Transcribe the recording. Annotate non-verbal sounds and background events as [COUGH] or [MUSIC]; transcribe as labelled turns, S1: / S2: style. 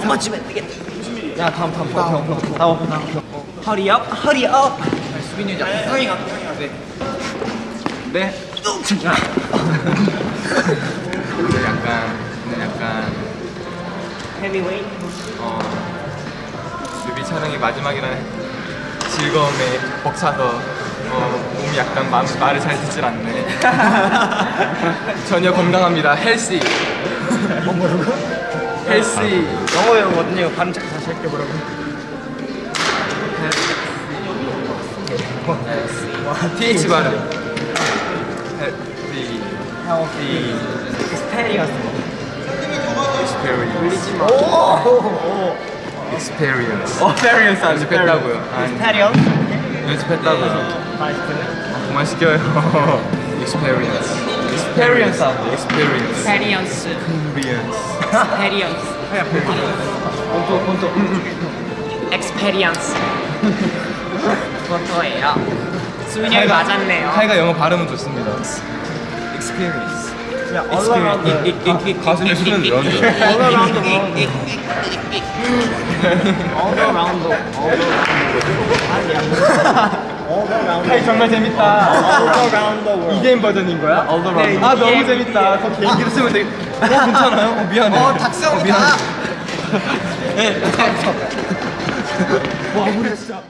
S1: 안 맞추면 안 되겠다. 야 다음 다음 다음 다음 다음 다음. Hurry up hurry up. 수빈이 형 형이 가. 네. 네.
S2: 근데 약간 근데 약간
S1: heavy weight.
S2: 어 뮤비 촬영이 마지막이라는 즐거움에 벅차서 어, 몸이 약간 마, 말을 잘 듣질 않네 [LAUGHS] 전혀 건강합니다 healthy
S1: 뭐 뭐라고?
S2: 헬시
S1: 영어 배우거든요. 발음 잘 다시 할게 뭐라고.
S2: TH 발음 헬시
S1: 헬시. 스테리어스.
S2: experience.
S1: 오.
S2: experience.
S1: 어, 페리언스 안
S2: 연습했다고요? 아니.
S1: 스테리언스.
S2: 연습했다고요.
S1: 마이크는.
S2: 그만 시켜요. Experience
S1: Experience 하고.
S2: experience
S3: 스페리언스
S2: experience
S3: 스페리언스
S1: 본토 본토.
S3: 엑스페리언스 그것도예요 수빈이 형이 맞았네요
S2: 타이가 영어 발음은 좋습니다 experience
S1: 야, all around
S2: 가슴에 수는 넣었죠
S1: all around the world. all around the all around 아니야. all around.
S2: 타이 정말 재밌다
S1: all around the world.
S2: 이게임 버전인 거야?
S1: all around.
S2: 아 너무 재밌다 더 개인기로 쓰면 되게 어 괜찮아요? 어, 미안해 어
S1: 닥스형이다.
S2: 미안해 [LAUGHS]
S1: 와, 우리 진짜.